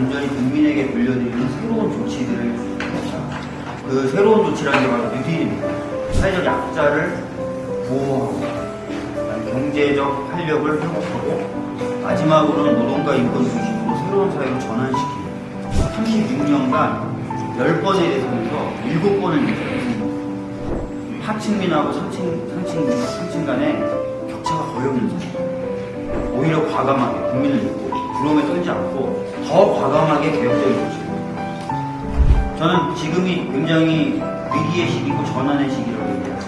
온전히 국민에게 돌려드리는 새로운 조치들을 그 새로운 조치라는 게 바로 뉴딜입니다. 사회적 약자를 보호하고 경제적 활력을 회복하고 마지막으로는 노동과 인권 중심으로 새로운 사회로 전환시키고 36년간 10번의 대선에서 7번을 이겼습니다. 하층민하고 상층, 상층, 상층 간의 격차가 거의 없는 상황. 오히려 과감하게 국민을 믿고 부러움에 떨지 않고 더 과감하게 개혁적인 조치입니다. 저는 지금이 굉장히 위기의 시기고 전환의 시기라고 얘기합니다.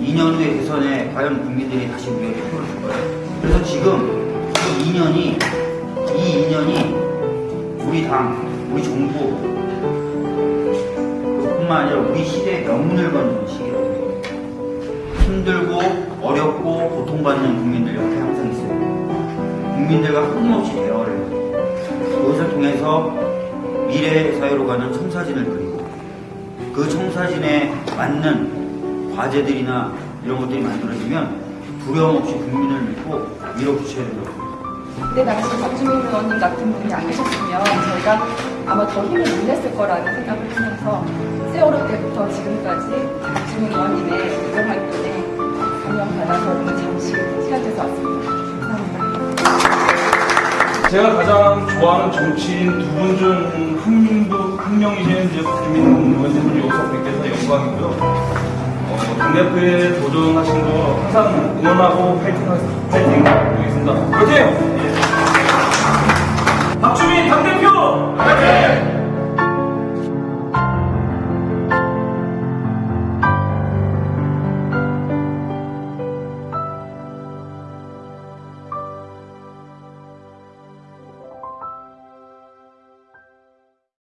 2년 후의 대선에 과연 국민들이 다시 우리에게 표를 줄 거예요. 그래서 지금 이 2년이 이 2년이 우리 당, 우리 정부 그뿐만 아니라 우리 시대의 명운을 거는 시기라고 해요. 힘들고 어렵고 고통받는 국민들 옆에 항상 있어요. 국민들과 끊임없이 대화를 해요. 그것을 통해서 미래 사회로 가는 청사진을 그리고 그 청사진에 맞는 과제들이나 이런 것들이 만들어지면 두려움 없이 국민을 믿고 밀어붙여야 된다고. 그때 당시 박주민 의원님 같은 분이 안 계셨으면 저희가 아마 더 힘을 못 냈을 거라는 생각을 하면서 세월호 때부터 지금까지 박주민 의원님의 의정 활동에 감명받아서 오늘 잠시 시간에서 왔습니다. 제가 가장 좋아하는 정치인 두 분 중 한 명도 한 명이신 이제 박주민 의원님을 돼서 영광이고요. 어, 당대표에 도전하신 거 항상 응원하고 파이팅. 파이팅! 하겠습니다. 파이팅!